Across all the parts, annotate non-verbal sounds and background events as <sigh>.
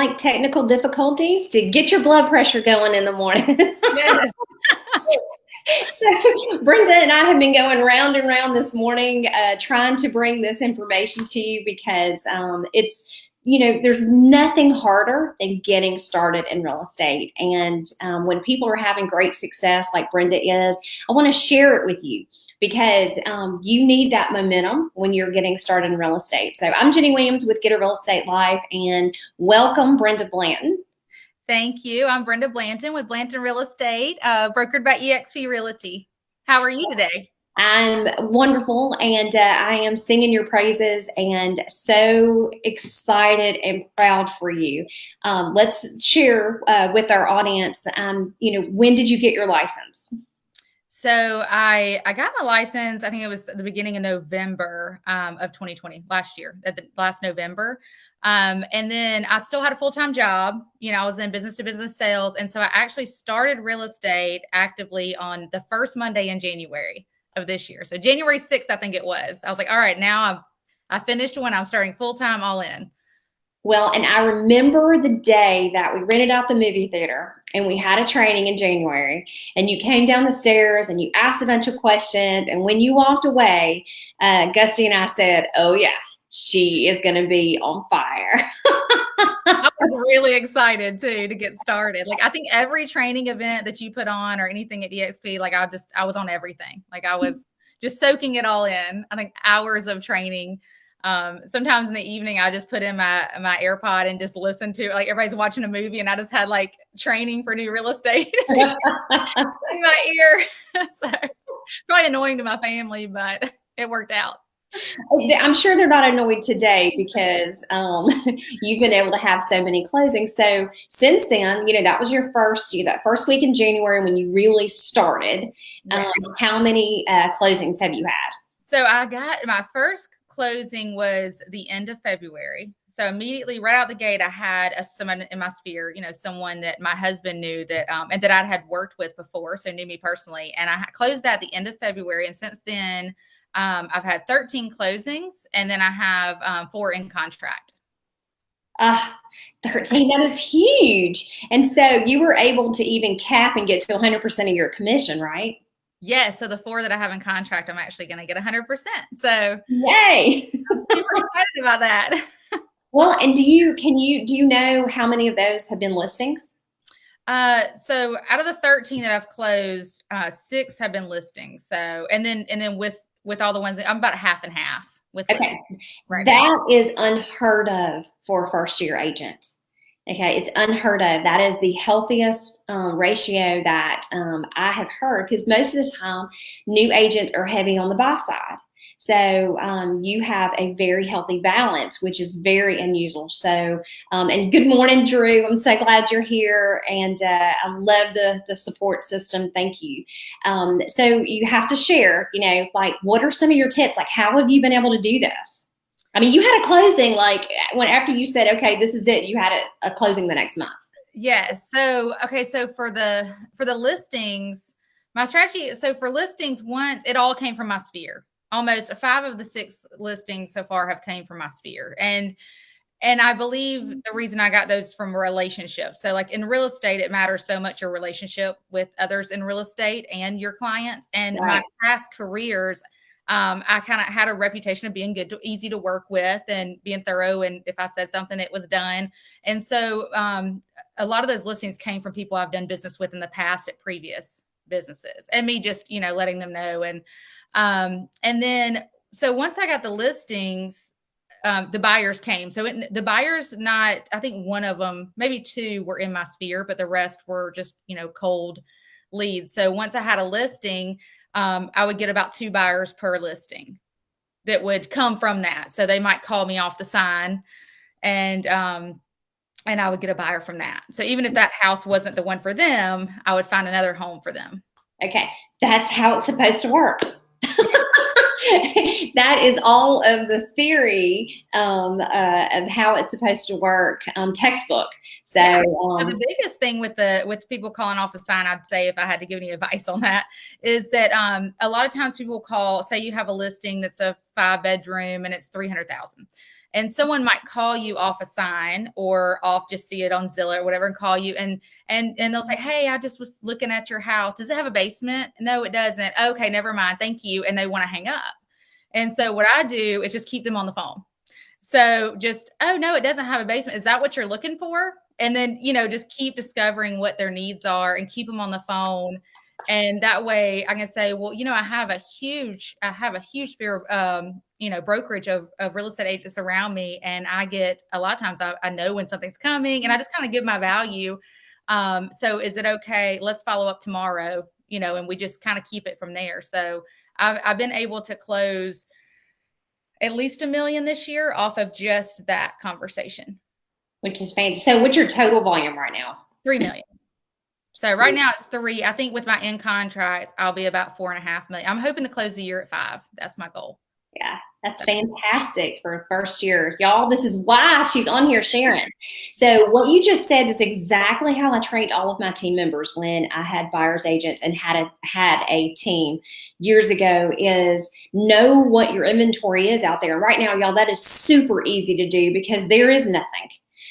like technical difficulties to get your blood pressure going in the morning. <laughs> Yes. so Brenda and I have been going round and round this morning, uh, trying to bring this information to you because um, it's you know, there's nothing harder than getting started in real estate. And um, when people are having great success, like Brenda is, I want to share it with you because um, you need that momentum when you're getting started in real estate. So I'm Jenny Williams with Get a Real Estate Life and welcome Brenda Blanton. Thank you. I'm Brenda Blanton with Blanton Real Estate, uh, brokered by eXp Realty. How are you today? I'm wonderful and uh, I am singing your praises and so excited and proud for you. Um, let's share uh, with our audience, um, you know, when did you get your license? So I I got my license. I think it was the beginning of November um, of 2020, last year, at the last November. Um, and then I still had a full time job. You know, I was in business to business sales, and so I actually started real estate actively on the first Monday in January of this year. So January 6th, I think it was. I was like, all right, now I'm I finished when I'm starting full time all in. Well, and I remember the day that we rented out the movie theater and we had a training in January and you came down the stairs and you asked a bunch of questions. And when you walked away, uh, Gusty and I said, oh yeah, she is going to be on fire. <laughs> I was really excited too to get started. Like I think every training event that you put on or anything at EXP, like I just, I was on everything. Like I was just soaking it all in. I think hours of training um, sometimes in the evening, I just put in my my AirPod and just listen to like everybody's watching a movie, and I just had like training for new real estate <laughs> <laughs> in my ear. <laughs> so probably annoying to my family, but it worked out. I'm sure they're not annoyed today because um, you've been able to have so many closings. So since then, you know that was your first you that first week in January when you really started. Um, how many uh, closings have you had? So I got my first closing was the end of February. So immediately right out the gate, I had a someone in my sphere, you know, someone that my husband knew that um, and that I had worked with before, so knew me personally. And I closed at the end of February, and since then, um, I've had 13 closings, and then I have um, four in contract. Ah, uh, 13, that is huge. And so you were able to even cap and get to 100% of your commission, right? Yes. So the four that I have in contract, I'm actually going to get 100%. So yay. I'm super excited about that. <laughs> well, and do you, can you, do you know how many of those have been listings? Uh, so out of the 13 that I've closed, uh, six have been listings. So, and then, and then with, with all the ones, I'm about half and half with, okay. Right that now. is unheard of for a first year agent. Okay, it's unheard of. That is the healthiest um, ratio that um, I have heard because most of the time new agents are heavy on the buy side. So um, you have a very healthy balance, which is very unusual. So, um, and good morning, Drew. I'm so glad you're here, and uh, I love the the support system. Thank you. Um, so you have to share. You know, like what are some of your tips? Like how have you been able to do this? I mean, you had a closing like when after you said, okay, this is it, you had a, a closing the next month. Yes. So, okay. So for the, for the listings, my strategy, so for listings once it all came from my sphere, almost five of the six listings so far have came from my sphere. And, and I believe mm-hmm. the reason I got those from relationships. So like in real estate, it matters so much your relationship with others in real estate and your clients and right. my past careers um, I kind of had a reputation of being good, to, easy to work with, and being thorough. And if I said something, it was done. And so um, a lot of those listings came from people I've done business with in the past at previous businesses, and me just you know letting them know. And um, and then so once I got the listings, um, the buyers came. So it, the buyers, not I think one of them, maybe two, were in my sphere, but the rest were just you know cold leads. So once I had a listing, um, I would get about two buyers per listing that would come from that. So they might call me off the sign and um, and I would get a buyer from that. So even if that house wasn't the one for them, I would find another home for them. Okay. That's how it's supposed to work. <laughs> <laughs> that is all of the theory um, uh, of how it's supposed to work um, textbook so, yeah. um, the biggest thing with the with people calling off the sign, I'd say if I had to give any <laughs> advice on that, is that um, a lot of times people call, say you have a listing that's a five bedroom and it's three hundred thousand, and someone might call you off a sign or off just see it on Zillow or whatever and call you and and and they'll say, "Hey, I just was looking at your house. Does it have a basement?" No, it doesn't. Okay, never mind. Thank you. And they want to hang up. And so what I do is just keep them on the phone. So just, "Oh, no, it doesn't have a basement. Is that what you're looking for?" And then, you know, just keep discovering what their needs are and keep them on the phone and that way I can say, well, you know, I have a huge, I have a huge sphere of, um, you know, brokerage of, of real estate agents around me. And I get a lot of times I, I know when something's coming and I just kind of give my value. Um, so is it okay? Let's follow up tomorrow, you know, and we just kind of keep it from there. So I've, I've been able to close at least a million this year off of just that conversation. Which is fantastic. So what's your total volume right now? Three million. So right now it's three. I think with my in contracts, I'll be about four and a half million. I'm hoping to close the year at five. That's my goal. Yeah, that's fantastic for first year. Y'all, this is why she's on here sharing. So what you just said is exactly how I trained all of my team members when I had buyer's agents and had a had a team years ago is know what your inventory is out there. Right now, y'all, that is super easy to do because there is nothing.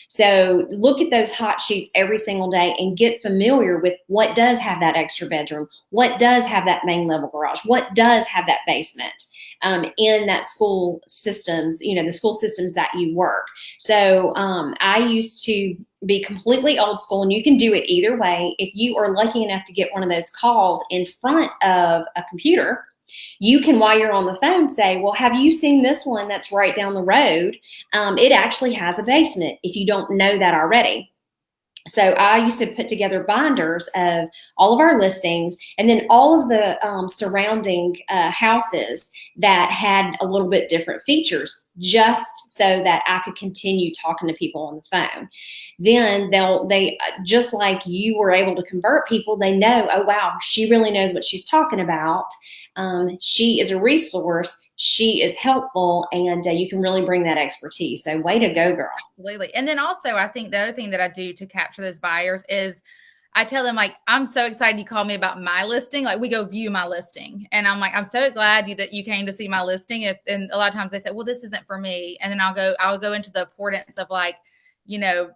So look at those hot sheets every single day and get familiar with what does have that extra bedroom, what does have that main level garage, what does have that basement. Um, in that school systems, you know, the school systems that you work. So um, I used to be completely old school and you can do it either way. If you are lucky enough to get one of those calls in front of a computer, you can, while you're on the phone, say, well, have you seen this one that's right down the road? Um, it actually has a basement if you don't know that already. So I used to put together binders of all of our listings and then all of the um, surrounding uh, houses that had a little bit different features just so that I could continue talking to people on the phone. Then they'll, they, uh, just like you were able to convert people, they know, oh, wow, she really knows what she's talking about. Um, she is a resource. She is helpful, and uh, you can really bring that expertise. So, way to go, girl! Absolutely. And then also, I think the other thing that I do to capture those buyers is I tell them like, I'm so excited you called me about my listing. Like we go view my listing. And I'm like, I'm so glad you, that you came to see my listing. If, and a lot of times they say, well, this isn't for me. And then I'll go, I'll go into the importance of like, you know,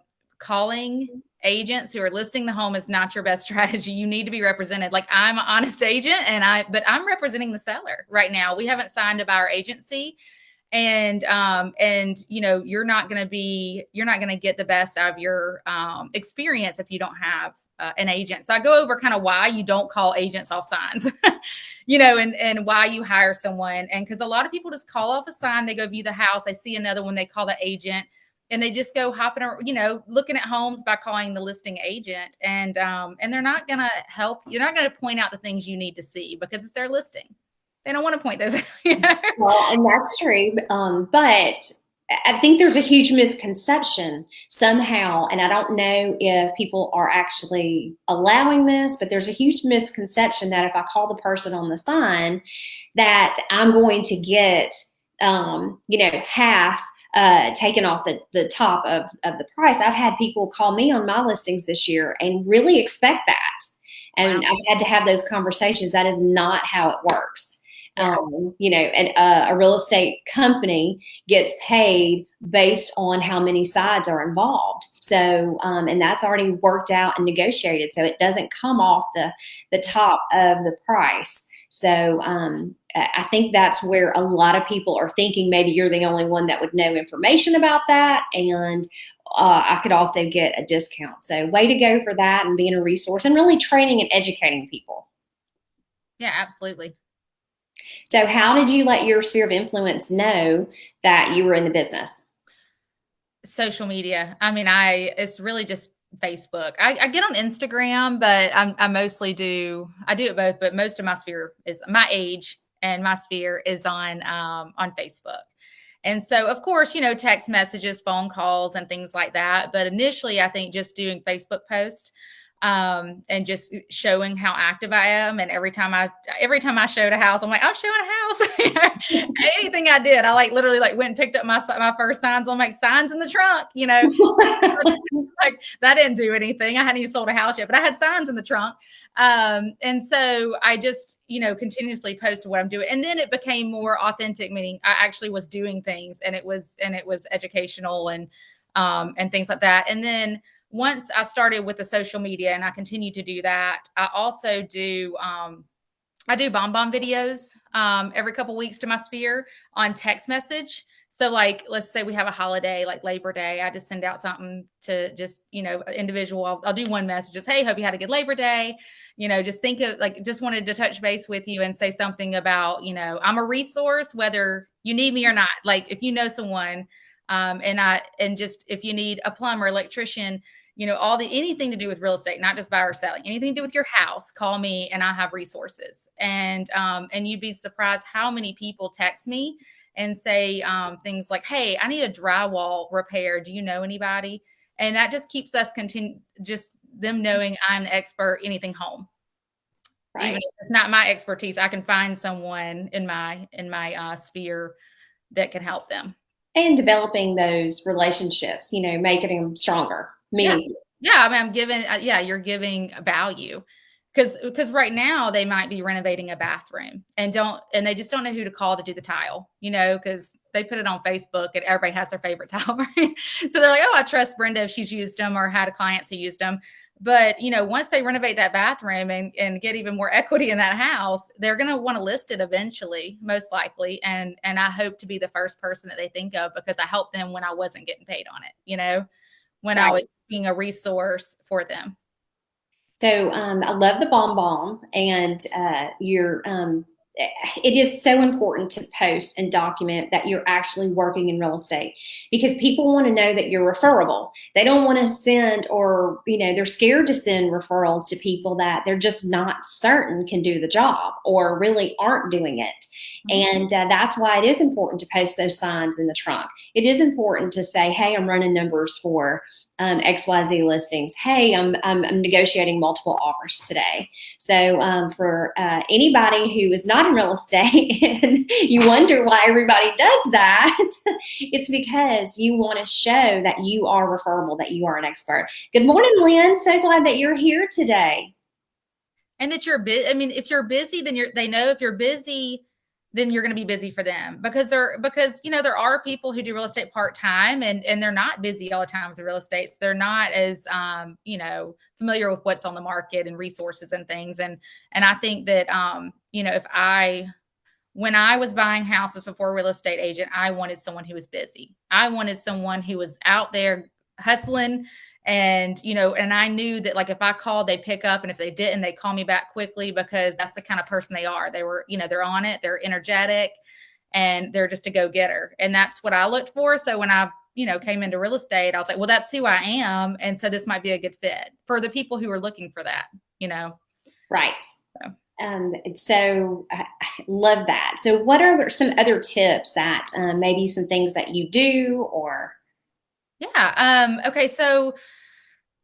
calling agents who are listing the home is not your best strategy. You need to be represented. Like I'm an honest agent and I, but I'm representing the seller right now. We haven't signed a buyer agency and, um, and, you know, you're not going to be, you're not going to get the best out of your, um, experience if you don't have uh, an agent. So I go over kind of why you don't call agents off signs, <laughs> you know, and, and why you hire someone. And cause a lot of people just call off a sign, they go view the house, they see another one, they call the agent and they just go hopping around, you know, looking at homes by calling the listing agent. And um, and they're not gonna help, you're not gonna point out the things you need to see because it's their listing. They don't want to point those <laughs> out. Well, and that's true. Um, but I think there's a huge misconception somehow, and I don't know if people are actually allowing this, but there's a huge misconception that if I call the person on the sign, that I'm going to get, um, you know, half uh, taken off the, the top of, of the price. I've had people call me on my listings this year and really expect that. And wow. I've had to have those conversations. That is not how it works. Um, you know, and uh, a real estate company gets paid based on how many sides are involved. So, um, and that's already worked out and negotiated. So it doesn't come off the, the top of the price. So um, I think that's where a lot of people are thinking maybe you're the only one that would know information about that. And uh, I could also get a discount. So way to go for that and being a resource and really training and educating people. Yeah, absolutely. So how did you let your sphere of influence know that you were in the business? Social media. I mean, I, it's really just Facebook. I, I, get on Instagram, but I'm, I mostly do I do it both. But most of my sphere is my age, and my sphere is on um, on Facebook. And so, of course, you know, text messages, phone calls, and things like that. But initially, I think just doing Facebook posts. Um, and just showing how active I am. And every time I every time I showed a house, I'm like, I'm showing a house. <laughs> Anything I did, I like literally like went and picked up my my first signs. I'm like signs in the trunk, you know. <laughs> like that didn't do anything. I hadn't even sold a house yet, but I had signs in the trunk. Um, and so I just, you know, continuously posted what I'm doing. And then it became more authentic, meaning I actually was doing things and it was and it was educational and um and things like that. And then once I started with the social media and I continue to do that, I also do um, I do BombBomb videos um, every couple weeks to my sphere on text message. So like, let's say we have a holiday like Labor Day, I just send out something to just, you know, individual. I'll, I'll, do one message, just, Hey, hope you had a good Labor Day. You know, just think of like, just wanted to touch base with you and say something about, you know, I'm a resource, whether you need me or not. Like if you know someone, um, and I, and just, if you need a plumber, electrician, you know, all the anything to do with real estate, not just buy or selling, anything to do with your house, call me and I have resources. And um, and you'd be surprised how many people text me and say um, things like, "Hey, I need a drywall repair. Do you know anybody?" And that just keeps us continue, just them knowing I'm the expert anything home. Right. Even if it's not my expertise, I can find someone in my in my uh, sphere that can help them. And developing those relationships, you know, making them stronger meaning yeah, yeah I mean, I'm giving uh, yeah you're giving value. Because because right now they might be renovating a bathroom and don't and they just don't know who to call to do the tile you know because they put it on facebook and everybody has their favorite <laughs> tile right? so they're like oh i trust brenda if she's used them or had a clients who used them but you know once they renovate that bathroom and, and get even more <laughs> equity in that house they're going to want to list it eventually most likely and and i hope to be the first person that they think of because i helped them when i wasn't getting paid on it you know when right. i was being a resource for them. So um, I love the BombBomb, and uh, you're. Um, it is so important to post and document that you're actually working in real estate because people want to know that you're referable. They don't want to send or, you know, they're scared to send referrals to people that they're just not certain can do the job or really aren't doing it. Mm-hmm. And uh, that's why it is important to post those signs in the trunk. It is important to say, hey, I'm running numbers for um, XYZ listings. Hey, I'm, I'm, I'm, negotiating multiple offers today. So um, for uh, anybody who is not in real estate <laughs> and you wonder why everybody does that, <laughs> it's because you want to show that you are referable, that you are an expert. Good morning, Lynn. So glad that you're here today. And that you're busy. I mean, if you're busy, then you're, they know if you're busy, then you're going to be busy for them because they're because you know there are people who do real estate part time and and they're not busy all the time with the real estate. So they're not as um, you know familiar with what's on the market and resources and things. And and I think that um, you know if I when I was buying houses before real estate agent, I wanted someone who was busy. I wanted someone who was out there hustling and you know and i knew that like if i called they pick up and if they didn't they call me back quickly because that's the kind of person they are. They were you know they're on it they're energetic and they're just a go-getter. And that's what i looked for. So when i you know came into real estate i was like well that's who i am and so this might be a good fit for the people who are looking for that you know? Right. So. Um, so I love that. So what are some other tips that um, maybe some things that you do or yeah. Um, okay. So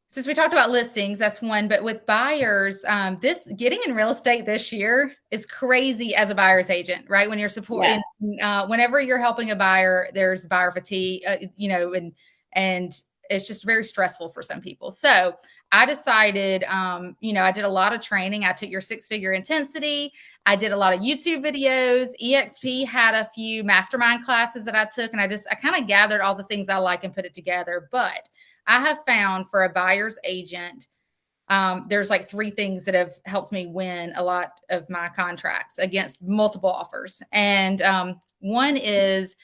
since we talked about listings, that's one, but with buyers, um, this getting in real estate this year is crazy as a buyer's agent, right? When you're supporting, yes. uh, whenever you're helping a buyer, there's buyer fatigue, uh, you know, and, and it's just very stressful for some people. So I decided, um, you know, I did a lot of training. I took your six figure intensity. I did a lot of YouTube videos. EXP had a few mastermind classes that I took, and I just, I kind of gathered all the things I like and put it together. But I have found for a buyer's agent, um, there's like three things that have helped me win a lot of my contracts against multiple offers. And um, one is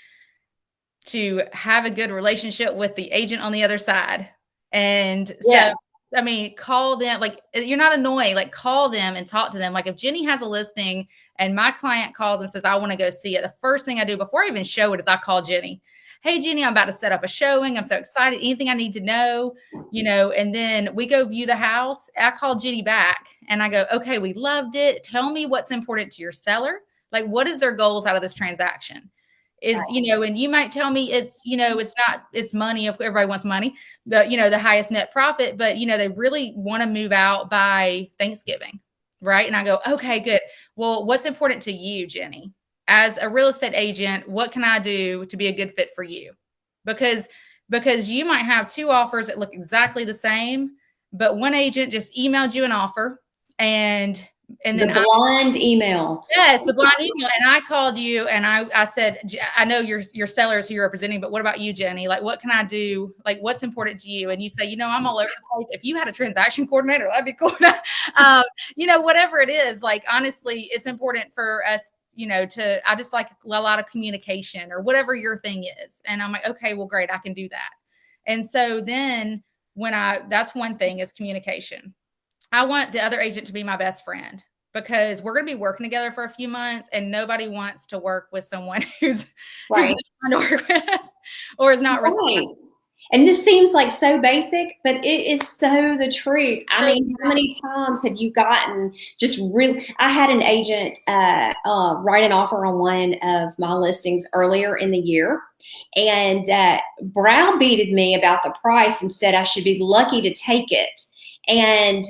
to have a good relationship with the agent on the other side. And so I mean, call them like eh, you're not annoying. Like call them and talk to them. Like if Jenny has a listing and my client calls and says, I want to go see it, the first thing I do before I even show it is I call Jenny. Hey Jenny, I'm about to set up a showing. I'm so excited. Anything I need to know, you know, and then we go view the house. I call Jenny back and I go, okay, we loved it. Tell me what's important to your seller. Like, what is their goals out of this transaction? Is Right. you know and you might tell me it's you know it's not it's money if everybody wants money the you know the highest net profit but you know they really want to move out by thanksgiving right? And i go okay good. Well what's important to you jenny? As a real estate agent what can i do to be a good fit for you? Because because you might have two offers that look exactly the same but one agent just emailed you an offer and and the then I, blind email. yes the blind email. And i called you and i i said i know your your sellers who you're representing but what about you jenny? Like what can i do? Like what's important to you? And you say you know i'm all over the place. If you had a transaction coordinator that'd be cool. <laughs> Um, you know whatever it is like honestly it's important for us you know to i just like a lot of communication or whatever your thing is. And i'm like okay well great i can do that. And so then when i that's one thing is communication I want the other agent to be my best friend because we're going to be working together for a few months and nobody wants to work with someone <laughs> who's, Right. who's <laughs> not to work with or is not Right. responding. And this seems like so basic, but it is so the truth. I mean, how many times have you gotten just really? I had an agent uh, uh, write an offer on one of my listings earlier in the year and uh, browbeated me about the price and said I should be lucky to take it. And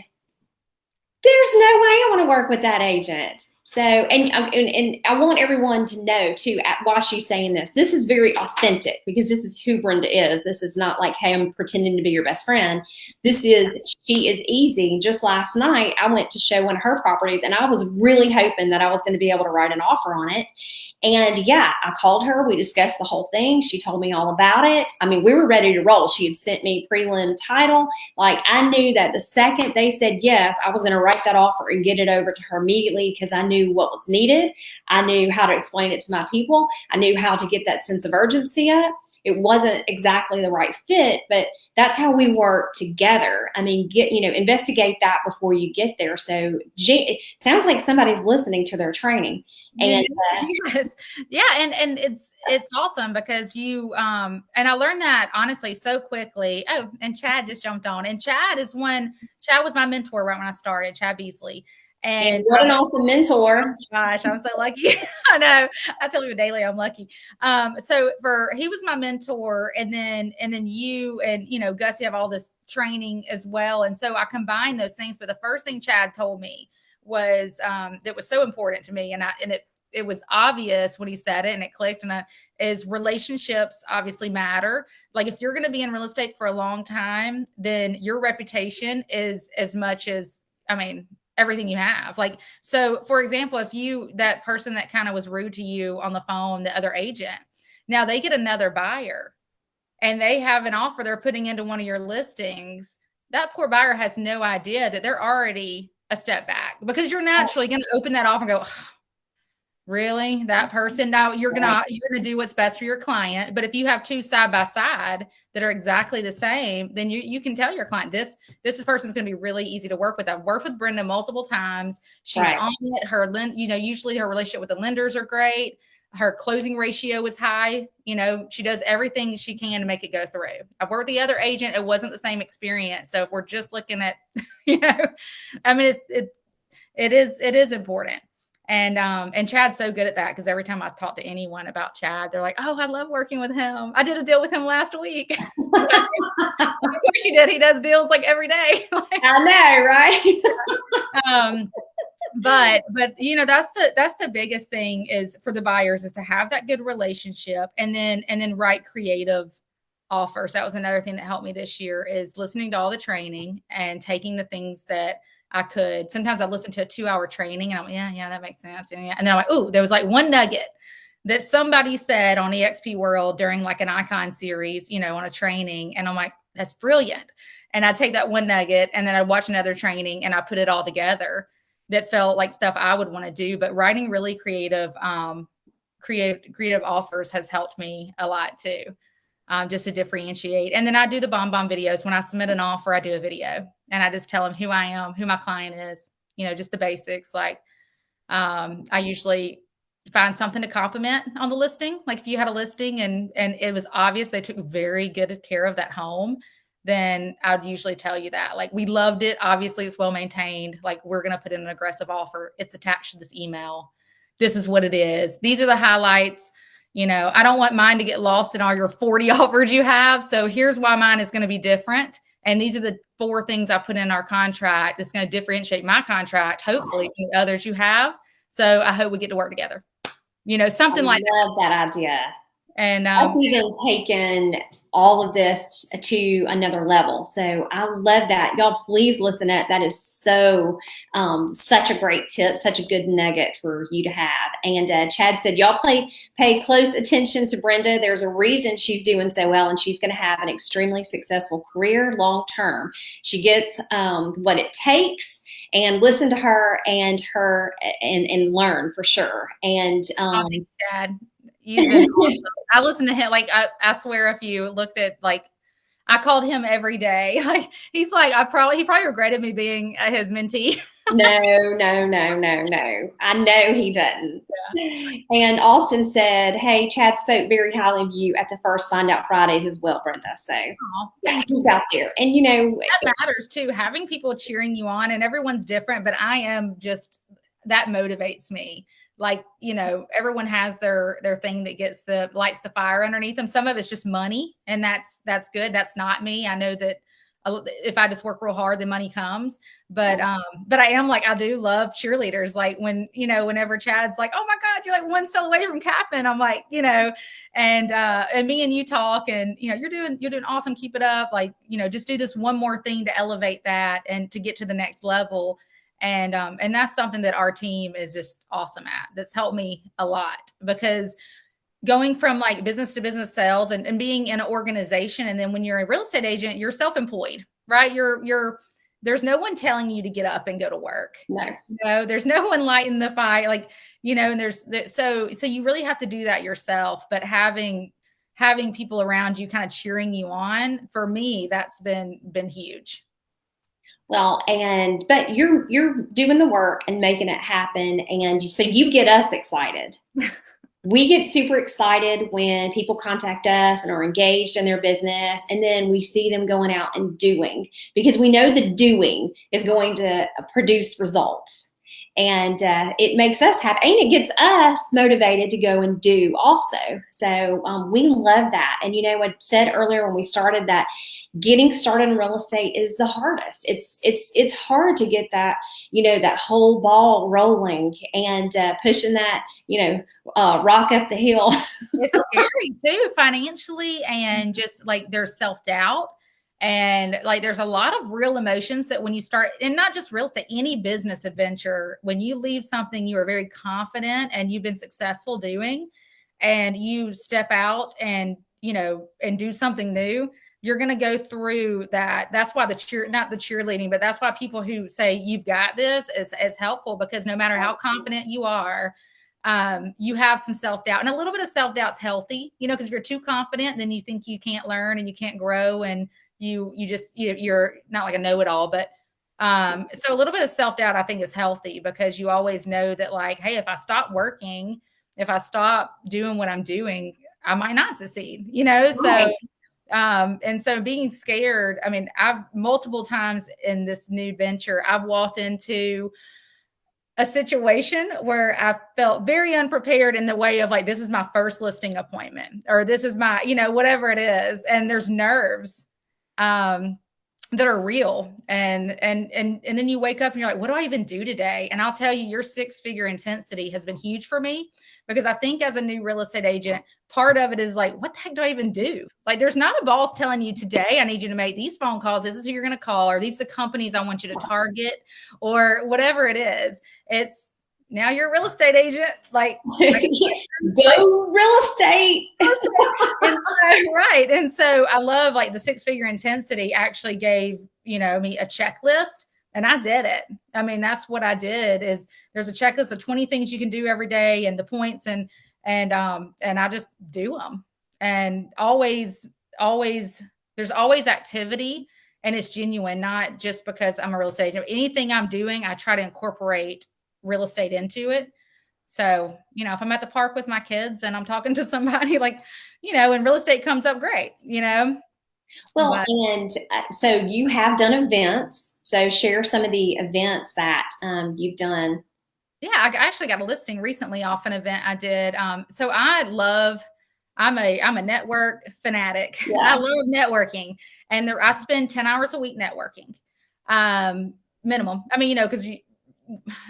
there's no way I want to work with that agent. So, and, um, and and I want everyone to know too why she's saying this. This is very authentic because this is who Brenda is. This is not like, hey, I'm pretending to be your best friend. This is she is easy. Just last night, I went to show one of her properties, and I was really hoping that I was going to be able to write an offer on it. And yeah, I called her. We discussed the whole thing. She told me all about it. I mean, we were ready to roll. She had sent me prelim title. Like I knew that the second they said yes, I was going to write that offer and get it over to her immediately because I knew what was needed. I knew how to explain it to my people. I knew how to get that sense of urgency up. It wasn't exactly the right fit, but that's how we work together. I mean, get you know, investigate that before you get there. So, it sounds like somebody's listening to their training, and uh, <laughs> yes yeah and and it's it's awesome because you um and i learned that honestly so quickly oh and chad just jumped on and chad is one chad was my mentor right when i started chad beasley and and what an awesome mentor. gosh, I'm so lucky. <laughs> I know. I tell you daily I'm lucky. Um, so for he was my mentor, and then and then you and you know Gus, you have all this training as well. And so I combined those things. But the first thing Chad told me was um that was so important to me, and I and it it was obvious when he said it and it clicked and I, is relationships obviously matter like if you're going to be in real estate for a long time then your reputation is as much as i mean everything you have. Like so for example if you that person that kind of was rude to you on the phone the other agent now they get another buyer and they have an offer they're putting into one of your listings that poor buyer has no idea that they're already a step back because you're naturally going to open that off and go really? That person now you're gonna you're gonna do what's best for your client but if you have two side by side that are exactly the same then you you can tell your client this this person's gonna be really easy to work with. I've worked with brenda multiple times. She's Right. on it. Her you know usually her relationship with the lenders are great. Her closing ratio is high. You know she does everything she can to make it go through. I've worked with the other agent. It wasn't the same experience. So if we're just looking at <laughs> you know i mean it's it it is it is important and um and Chad's so good at that because every time I talk to anyone about Chad, they're like, "Oh, I love working with him. I did a deal with him last week." <laughs> of course, you did. He does deals like every day. <laughs> Like, I know, right? um, but but you know that's the that's the biggest thing is for the buyers is to have that good relationship and then and then write creative offers. That was another thing that helped me this year is listening to all the training and taking the things that I could. Sometimes I listen to a two hour training and I'm yeah, yeah, that makes sense. And, yeah. and then I'm like, oh, there was like one nugget that somebody said on EXP World during like an icon series, you know, on a training. And I'm like, that's brilliant. And I take that one nugget and then I watch another training and I put it all together that felt like stuff I would want to do. But writing really creative, um, creative, creative offers has helped me a lot too. Um, just to differentiate. And then I do the BombBomb videos. When I submit an offer, I do a video and I just tell them who I am, who my client is, you know, just the basics. Like um, I usually find something to compliment on the listing. Like if you had a listing and and it was obvious they took very good care of that home, then I'd usually tell you that. Like we loved it. Obviously, it's well maintained. Like we're gonna put in an aggressive offer. It's attached to this email. This is what it is. These are the highlights. You know, I don't want mine to get lost in all your 40 <laughs> offers you have. So here's why mine is going to be different. And these are the four things I put in our contract that's going to differentiate my contract, hopefully, from the others you have. So I hope we get to work together. You know, something I like love that. that idea. And um, that's even taken all of this to another level. So I love that. Y'all please listen up. That is so um, such a great tip, such a good nugget for you to have. And uh, Chad said, y'all play pay close attention to Brenda. There's a reason she's doing so well, and she's going to have an extremely successful career long term. She gets um, what it takes and listen to her and her and and learn for sure. And um, Chad, You've been awesome. I listen to him. Like I, I swear, if you looked at like, I called him every day. <laughs> Like he's like, I probably he probably regretted me being uh, his mentee. <laughs> no, no, no, no, no. I know he doesn't. Yeah. And Austin said, "Hey, Chad spoke very highly of you at the first Find Out Fridays as well, Brenda." So yeah, he's out there, and you know that matters too. Having people cheering you on, and everyone's different, but I am just that motivates me like you know everyone has their their thing that gets the lights the fire underneath them some of it's just money and that's that's good. That's not me. I know that if i just work real hard the money comes. But um but i am like i do love cheerleaders. Like when you know whenever chad's like oh my god you're like one cell away from capping i'm like you know and uh and me and you talk and you know you're doing you're doing awesome. Keep it up. Like you know just do this one more thing to elevate that and to get to the next level and um, and that's something that our team is just awesome at. That's helped me a lot because going from like business to business sales and, and being in an organization and then when you're a real estate agent you're self-employed right? You're you're there's no one telling you to get up and go to work. No. No there's no one lighting the fire like you know and there's so so you really have to do that yourself. But having having people around you kind of cheering you on for me that's been been huge well, and but you're you're doing the work and making it happen, and so you get us excited. <laughs> we get super excited when people contact us and are engaged in their business, and then we see them going out and doing because we know the doing is going to produce results and uh, it makes us happy and it gets us motivated to go and do also. So um, we love that. And you know i said earlier when we started that getting started in real estate is the hardest. It's it's it's hard to get that you know that whole ball rolling and uh, pushing that you know uh, rock up the hill. <laughs> It's scary too financially and just like there's self-doubt and like there's a lot of real emotions that when you start and not just real estate any business adventure when you leave something you are very confident and you've been successful doing and you step out and you know and do something new you're going to go through that. That's why the cheer not the cheerleading but that's why people who say you've got this is, is helpful because no matter how confident you are um, you have some self-doubt. And a little bit of self doubt's healthy you know because if you're too confident then you think you can't learn and you can't grow and you you just you, you're not like a know-it-all but um so a little bit of self-doubt i think is healthy because you always know that like hey if i stop working if i stop doing what i'm doing i might not succeed you know so um and so being scared i mean i've multiple times in this new venture i've walked into a situation where I felt very unprepared in the way of like, this is my first listing appointment, or this is my, you know, whatever it is. And there's nerves um, that are real. And and and and then you wake up and you're like what do i even do today? And i'll tell you your six figure intensity has been huge for me because i think as a new real estate agent part of it is like what the heck do i even do? Like there's not a boss telling you today i need you to make these phone calls. This is who you're going to call. Or these are the companies i want you to target? Or whatever it is. It's now you're a real estate agent. Like, <laughs> go <laughs> real estate. and so, right. And so I love like the six figure intensity actually gave, you know, me a checklist and I did it. I mean, that's what I did is there's a checklist of 20 things you can do every day and the points and, and, um, and I just do them and always, always, there's always activity and it's genuine, not just because I'm a real estate agent. Anything I'm doing, I try to incorporate real estate into it. So, you know, if I'm at the park with my kids and I'm talking to <laughs> somebody like, you know, and real estate comes up, great, you know. Well, but, and uh, so you have done events. So share some of the events that um, you've done. Yeah, I actually got a listing recently off an event I did. Um, so I love, I'm a I'm a network fanatic. <laughs> Yeah. I love networking, and there, I spend ten hours a week networking, um, minimum. I mean, you know, because you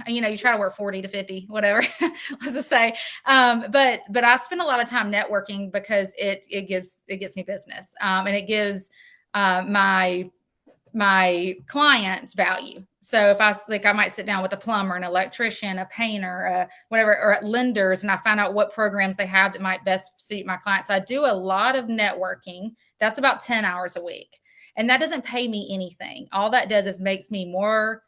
you know you try to work 40 to 50 whatever <laughs> let's just say um, but but i spend a lot of time networking because it it gives it gets me business um, and it gives uh, my my clients value. So if I like, I might sit down with a plumber, an electrician, a painter, whatever, or at lenders, and I find out what programs they have that might best suit my clients. So I do a lot of networking. That's about 10 hours a week. And that doesn't pay me anything. All that does is makes me more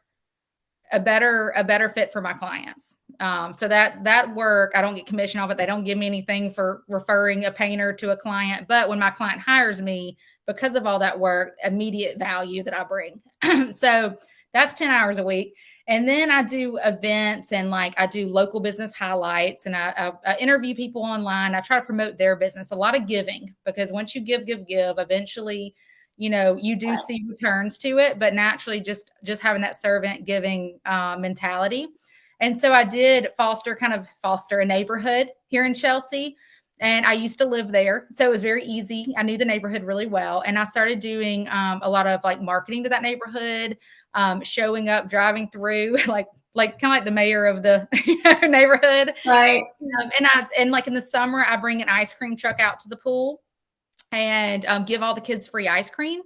a better a better fit for my clients. Um, so that that work, I don't get commission off it. They don't give me anything for referring a painter to a client. But when my client hires me, because of all that work, immediate value that I bring. <clears throat> so that's 10 hours a week. And then I do events and like I do local business highlights and I, I, I, interview people online. I try to promote their business, a lot of giving because once you give, give, give, eventually, you know, you do see returns to it, but naturally just, just having that servant giving uh, mentality. And so I did foster kind of foster a neighborhood here in Chelsea and I used to live there. So it was very easy. I knew the neighborhood really well. And I started doing um, a lot of like marketing to that neighborhood, um, showing up, driving through, <laughs> like like kind of like the mayor of the <laughs> neighborhood. Right. Um, and I and like in the summer, I bring an ice cream truck out to the pool and um, give all the kids free ice cream.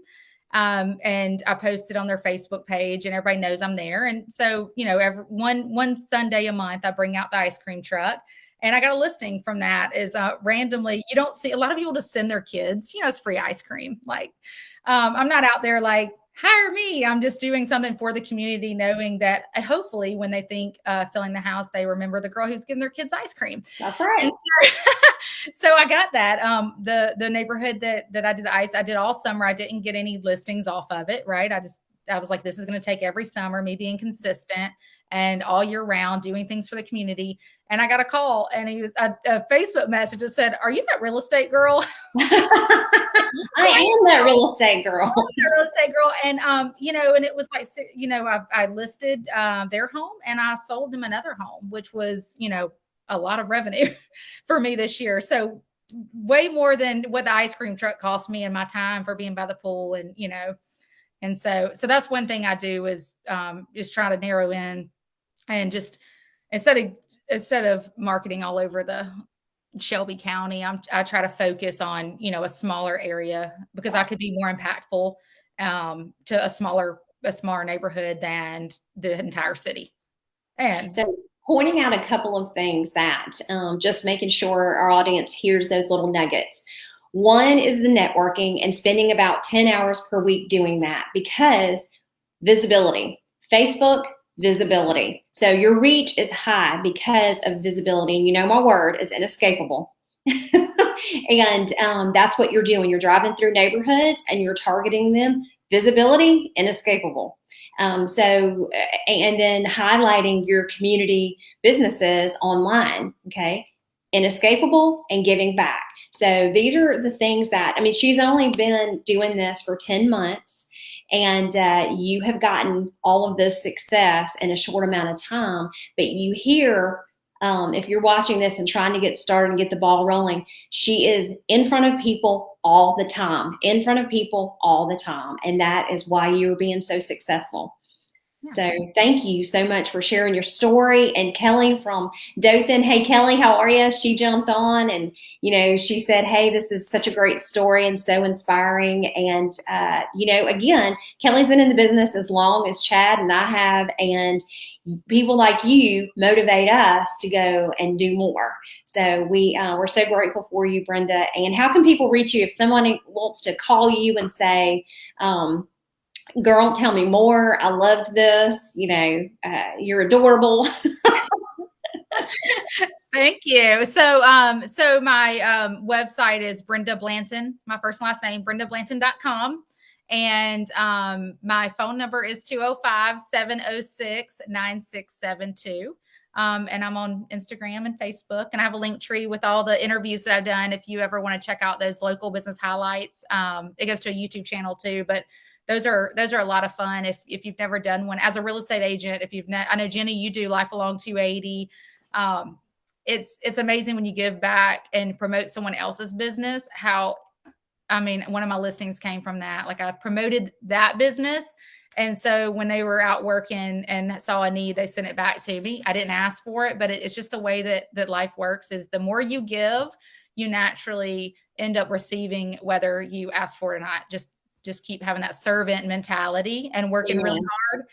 Um, and I posted on their Facebook page, and everybody knows I'm there. And so, you know, every one one Sunday a month, I bring out the ice cream truck and I got a listing from that is uh, randomly, you don't see a lot of people just send their kids, you know, it's free ice cream. Like, um, I'm not out there like, hire me. I'm just doing something for the community, knowing that uh, hopefully when they think uh, selling the house, they remember the girl who's giving their kids ice cream. That's right. So, <laughs> so, I got that. Um, the the neighborhood that that I did the ice, I did all summer. I didn't get any listings off of it. Right. I just I was like, this is going to take every summer, me being consistent and all year round doing things for the community. And I got a call and he was a, a Facebook message that said, Are you that real estate girl? <laughs> <laughs> I am that real estate girl. real estate girl. And, um, you know, and it was like, you know, I, I listed um, their home and I sold them another home, which was, you know, a lot of revenue <laughs> for me this year. So way more than what the ice cream truck cost me and my time for being by the pool and, you know, and so, so that's one thing I do is um, just try to narrow in and just instead of instead of marketing all over the Shelby County, I'm, I try to focus on you know a smaller area because I could be more impactful um, to a smaller a smaller neighborhood than the entire city. And so pointing out a couple of things that um, just making sure our audience hears those little nuggets. One is the networking and spending about 10 hours per week doing that because visibility. Facebook, visibility. So your reach is high because of visibility. And you know, my word is inescapable. <laughs> and um, that's what you're doing. You're driving through neighborhoods and you're targeting them. Visibility, inescapable. Um, so, and then highlighting your community businesses online, okay? Inescapable and giving back. So these are the things that, I mean, she's only been doing this for 10 months and uh, you have gotten all of this success in a short amount of time, but you hear um, if you're watching this and trying to get started and get the ball rolling, she is in front of people all the time, in front of people all the time. And that is why you're being so successful. So thank you so much for sharing your story. And Kelly from Dothan, hey Kelly, how are you? She jumped on and you know she said, hey, this is such a great story and so inspiring. And uh, you know, again, Kelly's been in the business as long as Chad and I have, and people like you motivate us to go and do more. So we uh, we're so grateful for you, Brenda. And how can people reach you if someone wants to call you and say? Um, girl, tell me more. I loved this. You know, uh, you're adorable. <laughs> Thank you. So, um, so my um, website is Brenda Blanton, my first and last name, brendablanton.com. And um, my phone number is 205 706 9672. Um, and I'm on Instagram and Facebook, and I have a Linktree with all the interviews that I've done. If you ever want to check out those local business highlights, um, it goes to a YouTube channel too. But those are those are a lot of fun if if you've never done one as a real estate agent. If you've ne- I know Jenny, you do Life Along 280. Um, it's it's amazing when you give back and promote someone else's business. How I mean, one of my listings came from that. Like I promoted that business. And so when they were out working and saw a need, they sent it back to me. I didn't ask for it, but it, it's just the way that that life works is the more you give, you naturally end up receiving whether you ask for it or not. Just just keep having that servant mentality and working yeah. really hard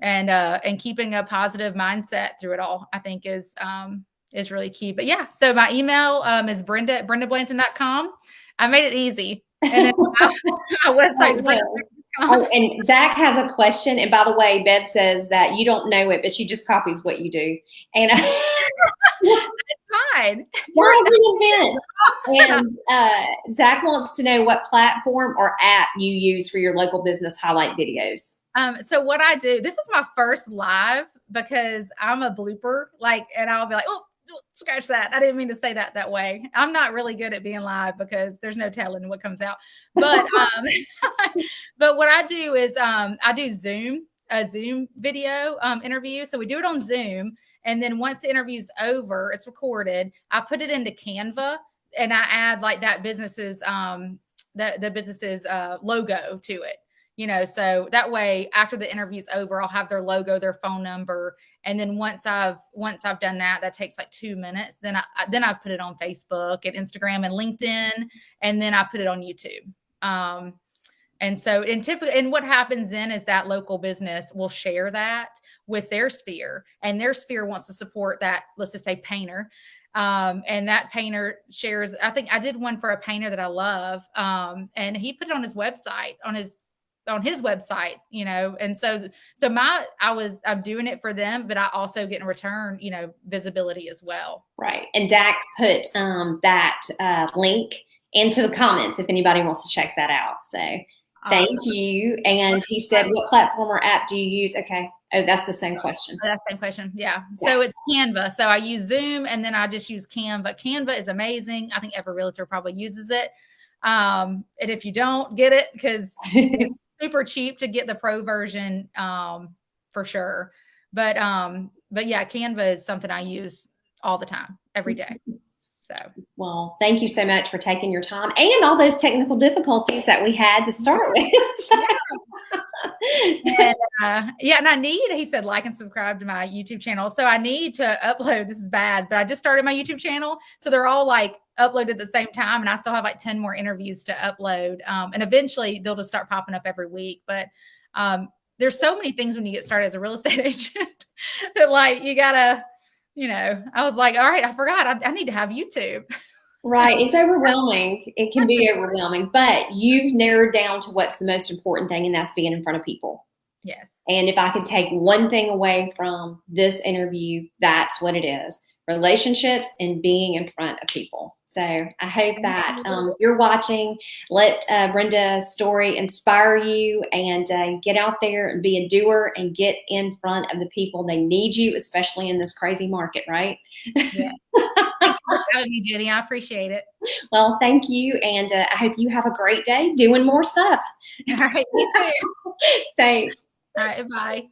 and uh and keeping a positive mindset through it all, I think is um is really key. But yeah, so my email um is Brenda at brendablanton.com. I made it easy. And then my, <laughs> my website is Oh, and Zach has a question. And by the way, Bev says that you don't know it, but she just copies what you do. And <laughs> <laughs> fine. event. And uh, Zach wants to know what platform or app you use for your local business highlight videos. Um, so what I do, this is my first live because I'm a blooper, like, and I'll be like, oh, scratch that. I didn't mean to say that that way. I'm not really good at being live because there's no telling what comes out. But <laughs> um, <laughs> but what I do is um, I do Zoom a Zoom video um, interview. So we do it on Zoom, and then once the interview's over, it's recorded. I put it into Canva, and I add like that business's um, the the business's uh, logo to it you know so that way after the interview's over i'll have their logo their phone number and then once i've once i've done that that takes like two minutes then i then i put it on facebook and instagram and linkedin and then i put it on youtube um and so in typically and what happens then is that local business will share that with their sphere and their sphere wants to support that let's just say painter um, and that painter shares i think i did one for a painter that i love um, and he put it on his website on his on his website, you know. And so so my I was I'm doing it for them, but I also get in return, you know, visibility as well. Right. And Zach put um that uh link into the comments if anybody wants to check that out. So thank awesome. you. And he said, What platform or app do you use? Okay. Oh, that's the same question. That's the same question. Yeah. yeah. So it's Canva. So I use Zoom and then I just use Canva. Canva is amazing. I think every realtor probably uses it. Um, and if you don't get it, because <laughs> it's super cheap to get the pro version um, for sure. But um, but yeah, Canva is something I use all the time, every day. <laughs> So, well, thank you so much for taking your time and all those technical difficulties that we had to start with. <laughs> and, uh, yeah, and I need, he said, like and subscribe to my YouTube channel. So I need to upload. This is bad, but I just started my YouTube channel. So they're all like uploaded at the same time. And I still have like 10 more interviews to upload. Um, and eventually they'll just start popping up every week. But um, there's so many things when you get started as a real <laughs> estate agent that like you gotta, you know, I was like, all right, I forgot. I, I need to have YouTube. Right. It's <laughs> overwhelming. It can be overwhelming, but you've narrowed down to what's the most important thing, and that's being in front of people. Yes. And if I could take one thing away from this interview, that's what it is relationships and being in front of people. So I hope that um, you're watching. Let uh, Brenda's story inspire you and uh, get out there and be a doer and get in front of the people. They need you, especially in this crazy market, right? Yeah. having me, Jenny. I appreciate it. Well, thank you. And uh, I hope you have a great day doing more stuff. All right. You too. <laughs> Thanks. All right. Bye.